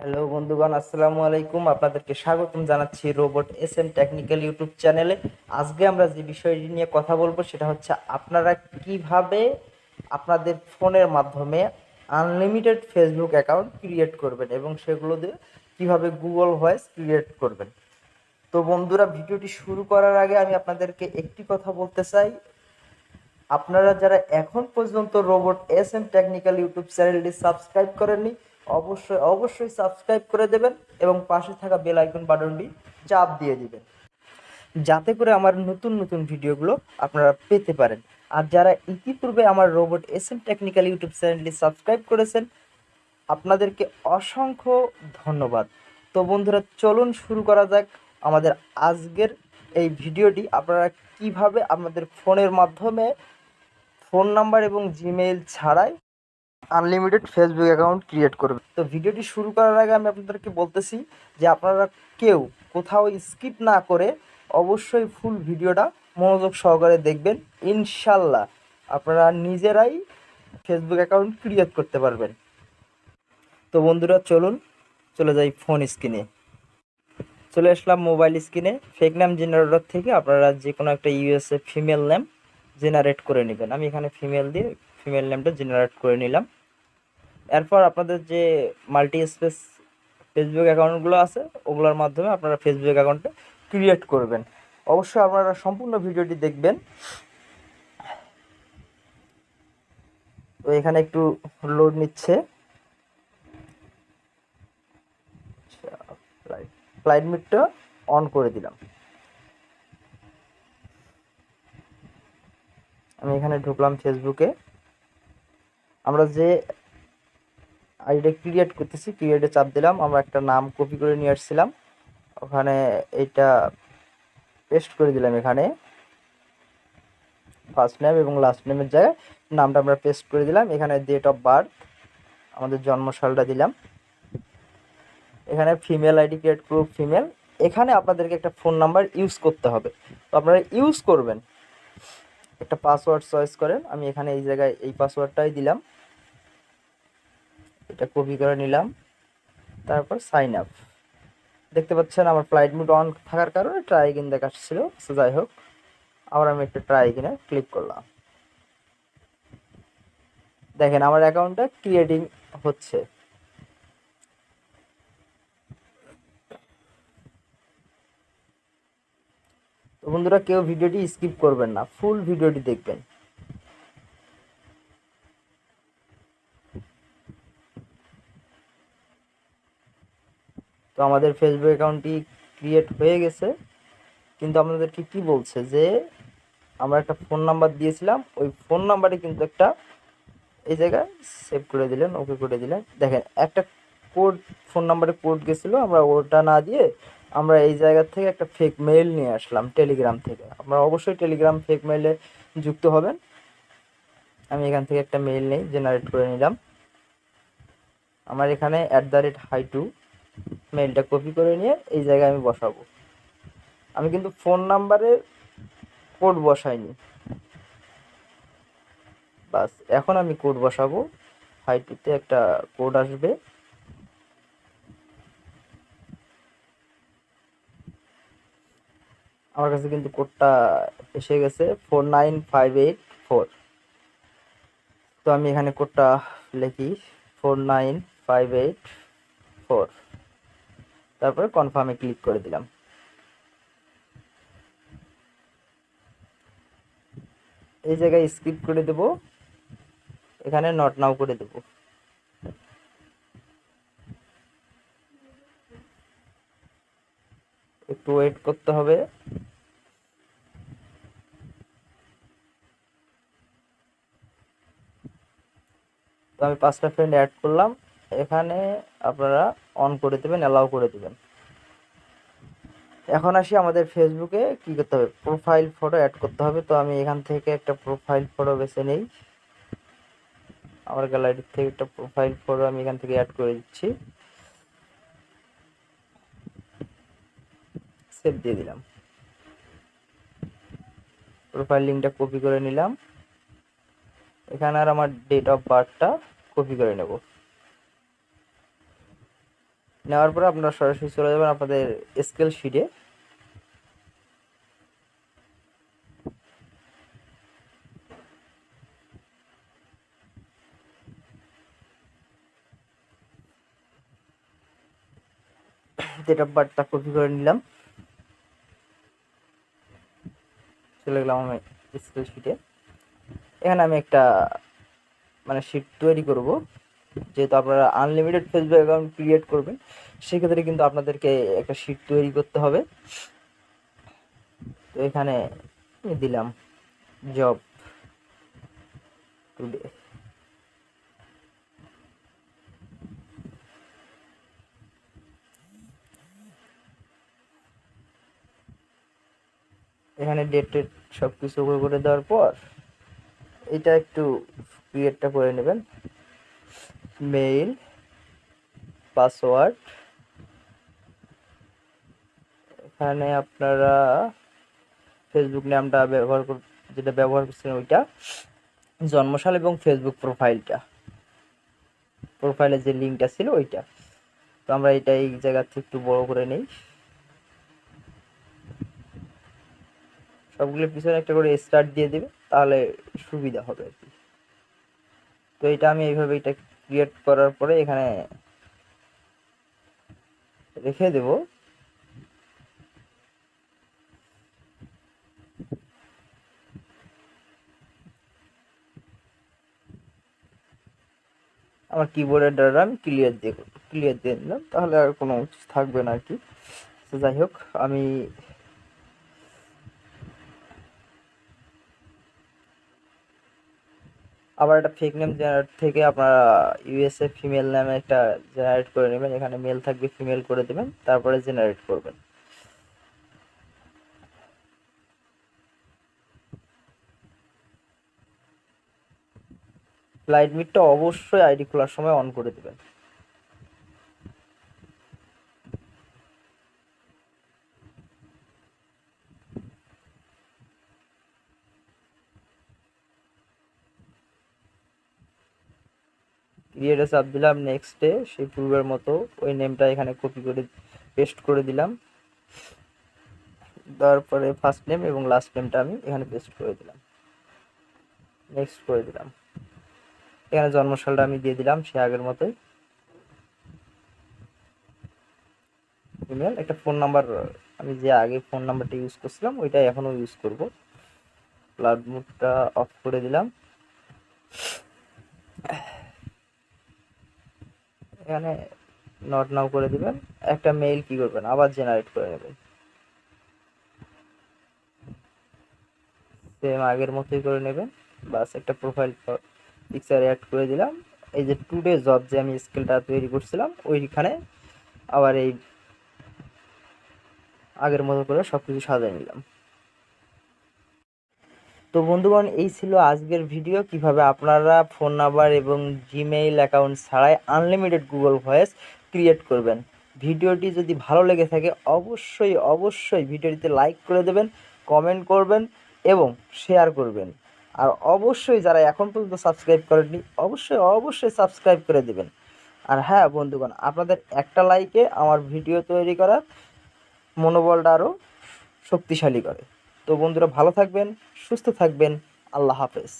Hello বন্ধুগণ, আসসালামু আলাইকুম। আপনাদেরকে স্বাগতম জানাচ্ছি robot S M technical YouTube চ্যানেলে। আজকে আমরা যে বিষয়টি নিয়ে কথা বলব সেটা হচ্ছে আপনারা কীভাবে আপনাদের ফোনের মাধ্যমে আনলিমিটেড ফেসবুক অ্যাকাউন্ট ক্রিয়েট করবেন এবং সেগুলো দিয়ে কীভাবে গুগল ভয়েস ক্রিয়েট করবেন। তো বন্ধুরা, ভিডিওটি শুরু করার আগে আমি আপনাদেরকে একটি কথা বলতে চাই। আপনারা যারা এখন পর্যন্ত robot S M technical YouTube চ্যানেলটি সাবস্ক্রাইব করেননি অবশ্যই অবশ্যই সাবস্ক্রাইব করে দেবেন এবং পাশে থাকা বেল আইকন বাটনটি চাপ দিয়ে দিবেন। যাতে করে আমার নতুন নতুন ভিডিওগুলো আপনারা পেতে পারেন। আর যারা ইতিপূর্বে আমার robot S M technical YouTube চ্যানেলটি সাবস্ক্রাইব করেছেন, আপনাদেরকে অসংখ্য ধন্যবাদ। তো বন্ধুরা, চলুন শুরু করা যাক আমাদের আজকের এই ভিডিওটি। আপনারা কীভাবে আপনাদের ফোনের মাধ্যমে ফোন নাম্বার এবং জিমেইল ছাড়াই আনলিমিটেড ফেসবুক অ্যাকাউন্ট ক্রিয়েট করবে। তো ভিডিওটি শুরু করার আগে আমি আপনাদেরকে বলতেছি যে আপনারা কেউ কোথাও স্কিপ না করে অবশ্যই ফুল ভিডিওটা মনোযোগ সহকারে দেখবেন। ইনশাল্লাহ আপনারা নিজেরাই ফেসবুক অ্যাকাউন্ট ক্রিয়েট করতে পারবেন। তো বন্ধুরা, চলুন চলে যাই ফোন স্ক্রিনে চলে আসলাম মোবাইল স্ক্রিনে ফেক নাম জেনারেটর থেকে আপনারা যে কোনো একটা ইউএসএ ফিমেল নেম জেনারেট করে নেবেন। আমি এখানে ফিমেল দিয়ে ফিমেল নেমটা জেনারেট করে নিলাম। এরপর আপনাদের যে মাল্টি স্পেস ফেসবুক অ্যাকাউন্টগুলো আছে, ওগুলোর মাধ্যমে আপনারা ফেসবুক অ্যাকাউন্টটা ক্রিয়েট করবেন। অবশ্যই আপনারা সম্পূর্ণ ভিডিওটি দেখবেন। তো এখানে একটু লোড নিচ্ছে। ফ্লাইট মিটটা অন করে দিলাম। আমি এখানে ঢুকলাম ফেসবুকে আমরা যে আইডিটা ক্রিয়েট করতেছি ক্রিয়েটে চাপ দিলাম, আমরা একটা নাম কপি করে নিয়ে আসছিলাম। ওখানে এটা পেস্ট করে দিলাম এখানে। ফার্স্ট নেম এবং লাস্ট নেমের জায়গায় নামটা আমরা পেস্ট করে দিলাম। এখানে ডেট অফ বার্থ আমাদের জন্মসালটা দিলাম। এখানে female ID create group female এখানে আপনাদেরকে একটা ফোন নাম্বার ইউজ করতে হবে। তো আপনারা ইউজ করবেন। একটা পাসওয়ার্ড চয়েস করেন। আমি এখানে এই জায়গায় এই পাসওয়ার্ডটাই দিলাম। এটা কপি করে নিলাম। তারপর সাইন আপ দেখতে পাচ্ছেন আমার ফ্লাইট মুড অন থাকার কারণে ট্রাই ইগিন দেখাচ্ছিল সো যাই হোক, আবার আমি একটা ট্রাই ইগিনে ক্লিক করলাম। দেখেন আমার অ্যাকাউন্টটা ক্রিয়েটিং হচ্ছে। তো বন্ধুরা, কেউ ভিডিওটি স্কিপ করবেন না ফুল ভিডিওটি দেখবেন। তো আমাদের ফেসবুক অ্যাকাউন্টটি ক্রিয়েট হয়ে গেছে। কিন্তু আপনাদেরকে কি বলছে? যে আমরা একটা ফোন নাম্বার দিয়েছিলাম, ওই ফোন নাম্বারে কিন্তু একটা এই জায়গায় সেভ করে দিলেন ওকে করে দিলেন। দেখেন, একটা কোড ফোন নাম্বারে কোড গেছিল, আমরা ওটা না দিয়ে আমরা এই জায়গা থেকে একটা ফেক মেইল নিয়ে আসলাম টেলিগ্রাম থেকে। আমরা অবশ্যই টেলিগ্রাম ফেক মেইলে যুক্ত হবেন। আমি এখান থেকে একটা মেইল নেই জেনারেট করে নিলাম। আমার এখানে অ্যাট দ্য রেট হাই টু মেইলটা কপি করে নিয়ে এই জায়গায় আমি বসাবো। আমি কিন্তু ফোন নাম্বারের কোড বসাইনি। বাস, এখন আমি কোড বসাবো। হাই টুতে একটা কোড আসবে। আমার কাছে কিন্তু কোডটা এসে গেছে four nine five eight four তো আমি এখানে কোডটা লিখি four nine five eight four তারপরে কনফার্মে ক্লিক করে দিলাম। এই জায়গায় স্কিপ করে দেব। এখানে নট নাও করে দেব। একটু ওয়েট করতে হবে। তো আমি পাঁচটা ফ্রেন্ড অ্যাড করলাম। এখানে আপনারা অন করে দেবেন অ্যালাউ করে দেবেন। এখন আসি আমাদের ফেসবুকে কি করতে হবে? প্রোফাইল ফটো অ্যাড করতে হবে। তো আমি এখান থেকে একটা প্রোফাইল ফটো বেছে নেই। আমার গ্যালারির থেকে একটা প্রোফাইল ফটো আমি এখান থেকে অ্যাড করে দিচ্ছি। সেভ দিয়ে দিলাম। প্রোফাইল লিঙ্কটা কপি করে নিলাম। এখানে আর আমার ডেট অফ বার্থটা কপি করে নেব। নেওয়ার পরে আপনারা সরাসরি চলে যাবেন আপনাদের স্কেল শিটে। ডেট অফ কপি করে নিলাম। চলে গেলাম আমি স্কেল শিটে। এখানে আমি একটা মানে শিট তৈরি করব। যেহেতু আপনারা আনলিমিটেড ফেসবুক অ্যাকাউন্ট ক্রিয়েট করবেন, সেক্ষেত্রে কিন্তু আপনাদেরকে একটা শিট তৈরি করতে হবে। তো এখানে দিলাম জব টুডে এখানে ডেট টেট সব কিছু করে দেওয়ার পর, এটা একটু ক্রিয়েটটা করে নেবেন। Mail, password. এখানে আপনারা ফেসবুক নামটা ব্যবহার যেটা ব্যবহার করছেন ওইটা। জন্মসাল এবং ফেসবুক প্রোফাইলটা। প্রোফাইলের যে লিঙ্কটা ছিল ওইটা। তো আমরা এটা এই জায়গা থেকে একটু বড় করে নেই। সবগুলোর পিছনে একটা করে স্টার্ট দিয়ে দেবে, তাহলে সুবিধা হবে আর কি। তো এটা আমি এইভাবে এটা ক্রিয়েট করার পরে এখানে রেখে দেব। আমার কিবোর্ডের দ্বারা আমি ক্লিয়ার দিয়ে ক্লিয়ার দিয়ে দিলাম, তাহলে আর কোনো থাকবে না আর কি। যাই হোক, আমি আবার একটা ফেক নেম জেনারেট থেকে আপনারা ইউএসএ ফিমেল নামে একটা জেনারেট করে নেবেন এখানে মেল থাকবে ফিমেল করে দেবেন, তারপরে জেনারেট করবেন। লাইট মিটটা অবশ্যই আইডি খোলার সময় অন করে দেবেন। ক্রিয়েটে চাপ দিলাম নেক্সটে সেই পূর্বের মতো ওই নেমটা এখানে কপি করে পেস্ট করে দিলাম। তারপরে ফার্স্ট নেম এবং লাস্ট নেমটা আমি এখানে পেস্ট করে দিলাম। নেক্সট করে দিলাম। এখানে জন্মসালটা আমি দিয়ে দিলাম সে আগের মতোই। ইমেল একটা ফোন নাম্বার আমি যে আগে ফোন নাম্বারটা ইউজ করছিলাম ওইটা এখনও ইউজ করব। ক্লাউড মুডটা অফ করে দিলাম। এখানে নট নাও করে দিবেন। একটা মেইল কি করবেন? আবার জেনারেট করে নেবেন। সেম আগের মতোই করে নেবেন। বাস একটা প্রোফাইল পিকচার অ্যাড করে দিলাম। এই যে টুডে জব যে আমি স্কেলটা তৈরি করছিলাম, ওইখানে আবার এই আগের মতো করে সব কিছু সাজিয়ে নিলাম। তো বন্ধুগণ, এই ছিল আজকের ভিডিও কীভাবে আপনারা ফোন নাম্বার এবং জিমেইল অ্যাকাউন্ট ছাড়াই আনলিমিটেড গুগল ভয়েস ক্রিয়েট করবেন। ভিডিওটি যদি ভালো লেগে থাকে, অবশ্যই অবশ্যই ভিডিওটিতে লাইক করে দেবেন কমেন্ট করবেন এবং শেয়ার করবেন। আর অবশ্যই যারা এখন পর্যন্ত সাবস্ক্রাইব করেননি, অবশ্যই অবশ্যই সাবস্ক্রাইব করে দেবেন। আর হ্যাঁ বন্ধুগণ, আপনাদের একটা লাইকে আমার ভিডিও তৈরি করার মনোবলটা আরও শক্তিশালী করে। তো বন্ধুরা ভালো থাকবেন সুস্থ থাকবেন। আল্লাহ হাফেজ।